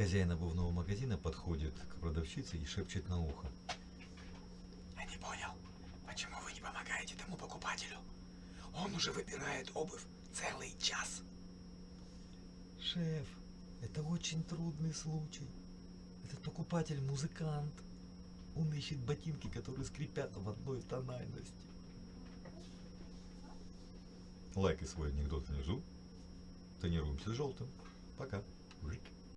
Хозяин обувного магазина подходит к продавщице и шепчет на ухо. Я не понял, почему вы не помогаете тому покупателю? Он уже выбирает обувь целый час. Шеф, это очень трудный случай. Этот покупатель музыкант. Он ищет ботинки, которые скрипят в одной тональности. Лайкай свой анекдот внизу. Тренируемся желтым. Пока.